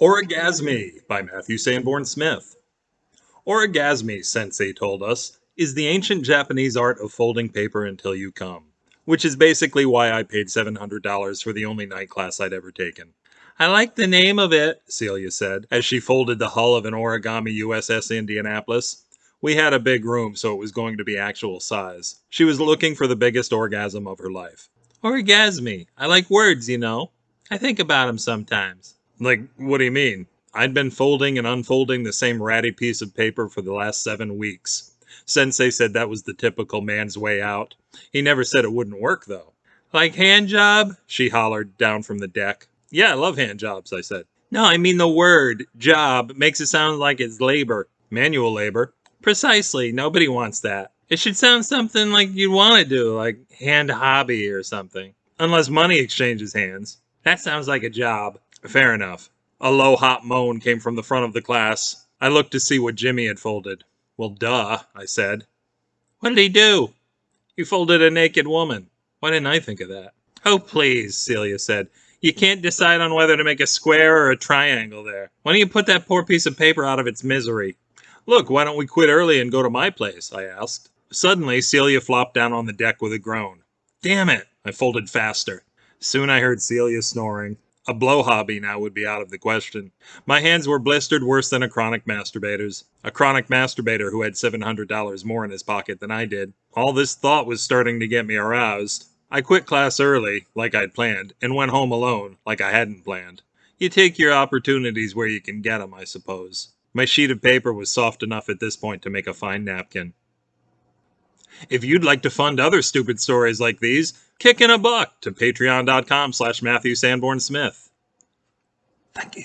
Orgasmi by Matthew Sanborn Smith. Orgasmi, Sensei told us, is the ancient Japanese art of folding paper until you come, which is basically why I paid $700 for the only night class I'd ever taken. I like the name of it, Celia said, as she folded the hull of an origami USS Indianapolis. We had a big room, so it was going to be actual size. She was looking for the biggest orgasm of her life. Orgasmi. I like words, you know. I think about them sometimes. Like, what do you mean? I'd been folding and unfolding the same ratty piece of paper for the last seven weeks. Sensei said that was the typical man's way out. He never said it wouldn't work, though. Like hand job? She hollered down from the deck. Yeah, I love hand jobs, I said. No, I mean the word job makes it sound like it's labor. Manual labor. Precisely. Nobody wants that. It should sound something like you'd want to do, like hand hobby or something. Unless money exchanges hands. That sounds like a job. Fair enough. A low, hot moan came from the front of the class. I looked to see what Jimmy had folded. Well, duh, I said. What did he do? He folded a naked woman. Why didn't I think of that? Oh, please, Celia said. You can't decide on whether to make a square or a triangle there. Why don't you put that poor piece of paper out of its misery? Look, why don't we quit early and go to my place? I asked. Suddenly, Celia flopped down on the deck with a groan. Damn it! I folded faster. Soon I heard Celia snoring. A blow hobby now would be out of the question. My hands were blistered worse than a chronic masturbator's. A chronic masturbator who had $700 more in his pocket than I did. All this thought was starting to get me aroused. I quit class early, like I'd planned, and went home alone, like I hadn't planned. You take your opportunities where you can get 'em, I suppose. My sheet of paper was soft enough at this point to make a fine napkin. If you'd like to fund other stupid stories like these, kick in a buck to patreon.com slash Matthew Sanborn Smith. Thank you.